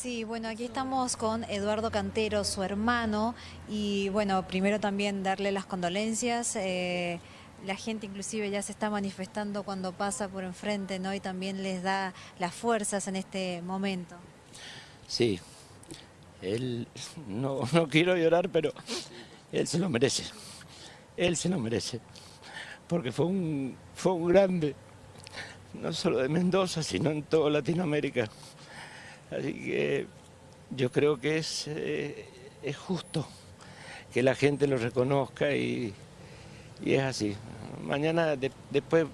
Sí, bueno, aquí estamos con Eduardo Cantero, su hermano, y bueno, primero también darle las condolencias. eh, la gente inclusive ya se está manifestando cuando pasa por enfrente, ¿no? Y también les da las fuerzas en este momento. Sí, él, no, no quiero llorar, pero él se lo merece. Él se lo merece. Porque fue un, fue un grande, no solo de Mendoza, sino en toda Latinoamérica. Así que yo creo que es, eh, es justo que la gente lo reconozca y, y es así. Mañana de- después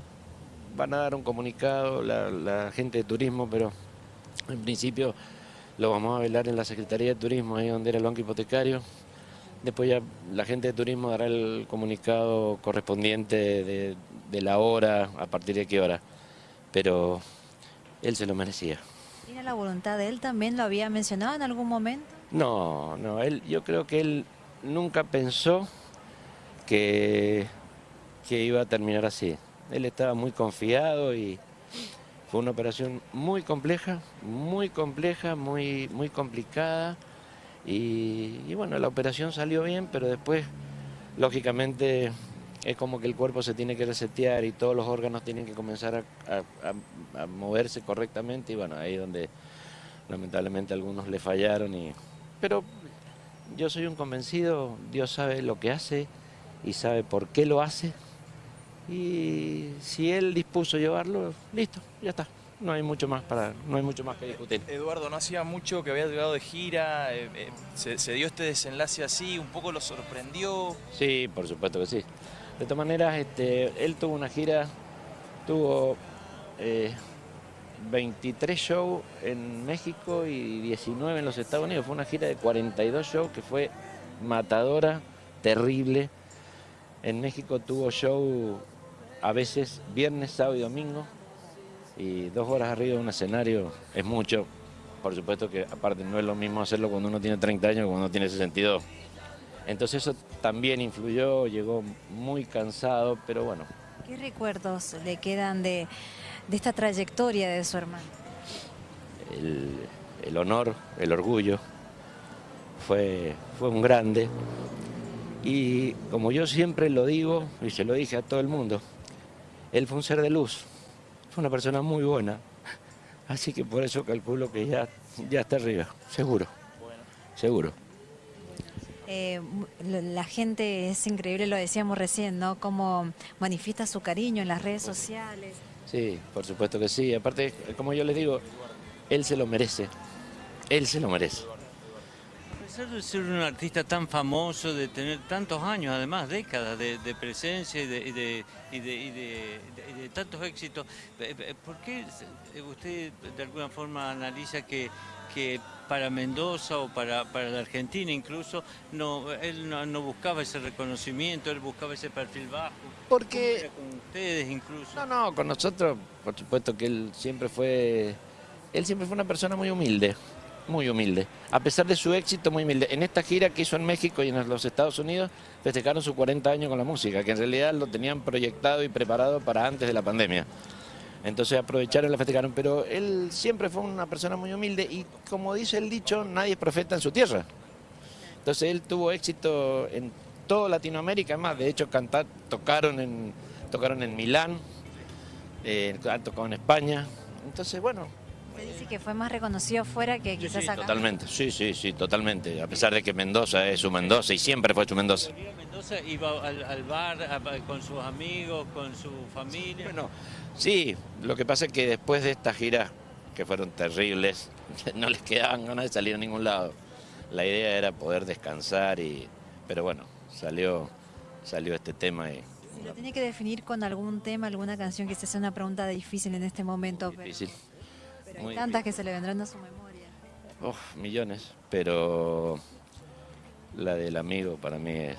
van a dar un comunicado la, la gente de turismo, pero en principio lo vamos a velar en la Secretaría de Turismo, ahí donde era el banco hipotecario. Después ya la gente de turismo dará el comunicado correspondiente de, de la hora, a partir de qué hora. Pero él se lo merecía. ¿Tiene la voluntad de él también? ¿Lo había mencionado en algún momento? No, no, él, yo creo que él nunca pensó que, que iba a terminar así. Él estaba muy confiado y fue una operación muy compleja, muy compleja, muy, muy complicada. Y, y bueno, la operación salió bien, pero después, lógicamente, es como que el cuerpo se tiene que resetear y todos los órganos tienen que comenzar a, a- a- a moverse correctamente. Y bueno, ahí es donde lamentablemente algunos le fallaron y pero yo soy un convencido Dios sabe lo que hace y sabe por qué lo hace y si él dispuso llevarlo listo ya está no hay mucho más para no hay mucho más que discutir Eduardo, no hacía mucho que había llegado de gira, eh, eh, se, se dio este desenlace así, un poco lo sorprendió. sí por supuesto que sí de todas maneras este él tuvo una gira tuvo eh, 23 shows en México y 19 en los Estados Unidos. Fue una gira de 42 shows que fue matadora, terrible. En México tuvo show a veces viernes, sábado y domingo. Y dos horas arriba de un escenario es mucho. Por supuesto que aparte no es lo mismo hacerlo cuando uno tiene 30 años que cuando uno tiene 62. Entonces eso también influyó, llegó muy cansado, pero bueno, ¿Qué recuerdos le quedan de, de esta trayectoria de su hermano? el, el honor, el orgullo, fue, fue un grande. Y como yo siempre lo digo, y se lo dije a todo el mundo, él fue un ser de luz, fue una persona muy buena. Así que por eso calculo que ya, ya está arriba, seguro, seguro. Eh, la gente es increíble, lo decíamos recién, ¿no? Cómo manifiesta su cariño en las redes sociales. Sí, por supuesto que sí. Aparte, como yo les digo, él se lo merece, él se lo merece. Pesar de ser un artista tan famoso, de tener tantos años, además décadas de, de presencia y de, y de- y de- y de- tantos éxitos, eh, eh, ¿por qué usted de alguna forma analiza que, que para Mendoza o para, para la Argentina incluso, no, él no, no buscaba ese reconocimiento, él buscaba ese perfil bajo? Porque- ¿Cómo era con ustedes incluso? No, no, con nosotros, por supuesto que él siempre fue, él siempre fue una persona muy humilde, muy humilde. A pesar de su éxito, muy humilde. En esta gira que hizo en México y en los Estados Unidos, festejaron sus 40 años con la música, que en realidad lo tenían proyectado y preparado para antes de la pandemia. Entonces aprovecharon y la festejaron, pero él siempre fue una persona muy humilde y como dice el dicho, nadie es profeta en su tierra. Entonces él tuvo éxito en toda Latinoamérica, más de hecho cantar, tocaron en, tocaron en Milán, eh, tocado en España. Entonces, bueno, Se dice que fue más reconocido afuera que sí, quizás sí, acá. totalmente, sí, sí, sí, totalmente. A pesar de que Mendoza es su Mendoza y siempre fue su Mendoza. Mendoza, iba al, al bar a- con sus amigos, con su familia. Bueno, sí, lo que pasa es que después de esta gira, que fueron terribles, no les quedaban ganas de salir a ningún lado. La idea era poder descansar y, pero bueno, salió, salió este tema y Si lo tiene que definir con algún tema, alguna canción, quizás sea una pregunta difícil en este momento, difícil. pero hay muy tantas que se le vendrán a su memoria. Uf, millones, pero la del amigo para mí es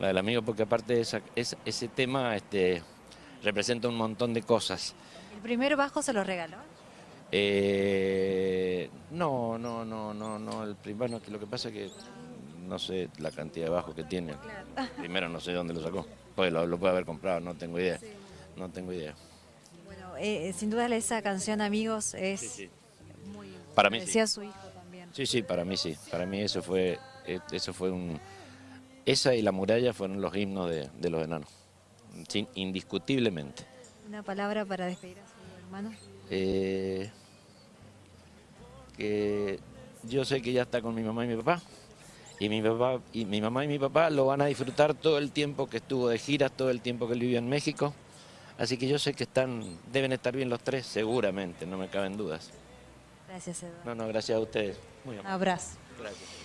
la del amigo porque aparte esa, es- ese tema este, representa un montón de cosas. ¿El primer bajo se lo regaló? Eh, no, no, no, no, no, el primero que lo que pasa es que no sé la cantidad de bajo que tiene. Primero no sé dónde lo sacó. Pues lo, lo puede haber comprado, no tengo idea. No tengo idea. Eh, sin duda esa canción, amigos, es Sí, sí. muy... Para mí sí. Decía su hijo también. Sí, sí, para mí sí. Para mí eso fue, eh, eso fue un... Esa y la muralla fueron los himnos de, de los enanos. Sin- indiscutiblemente. Una palabra para despedir a su hermano. Eh, que yo sé que ya está con mi mamá y mi papá. Y mi papá y mi mamá y mi papá lo van a disfrutar todo el tiempo que estuvo de giras, todo el tiempo que él vivió en México. Así que yo sé que están, deben estar bien los tres, seguramente, no me caben dudas. Gracias, Eduardo. No, no, gracias a ustedes. Muy Un abrazo. Gracias.